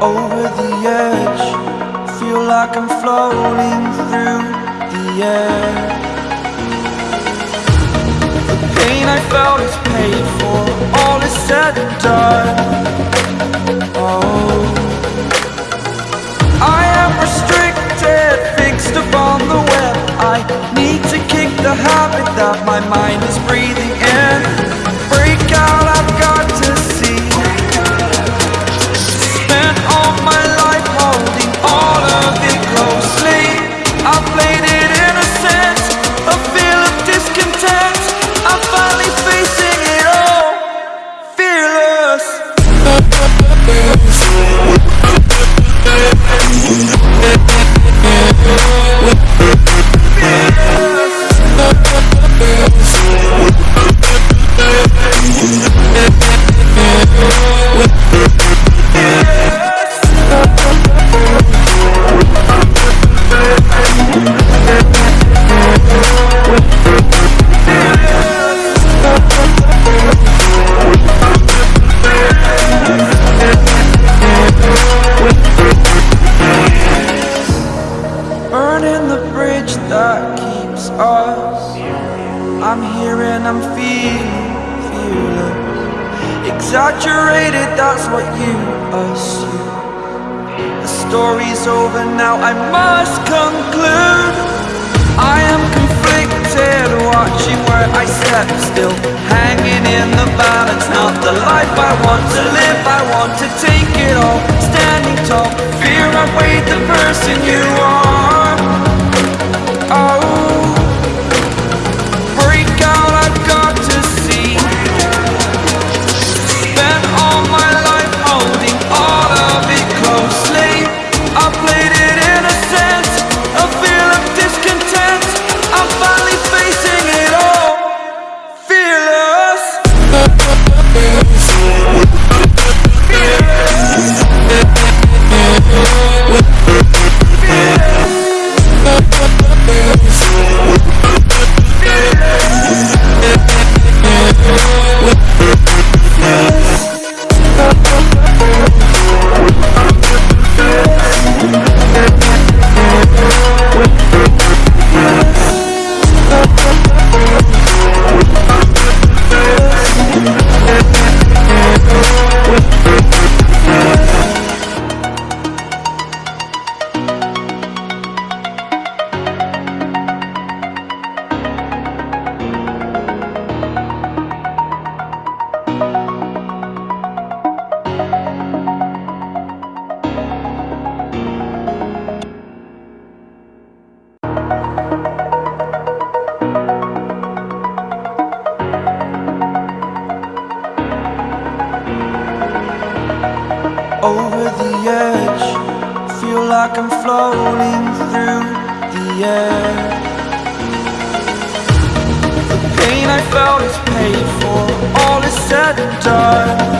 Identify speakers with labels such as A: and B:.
A: over the edge Feel like I'm floating through the air. The pain I felt is paid for All is said and done. Oh that keeps us. I'm here and I'm feeling fearless Exaggerated, that's what you assume. The story's over now, I must conclude. I am conflicted, watching where I step still. Hanging in the balance, not the life I want like I'm floating through the air. The pain I felt is paid for. All is said and done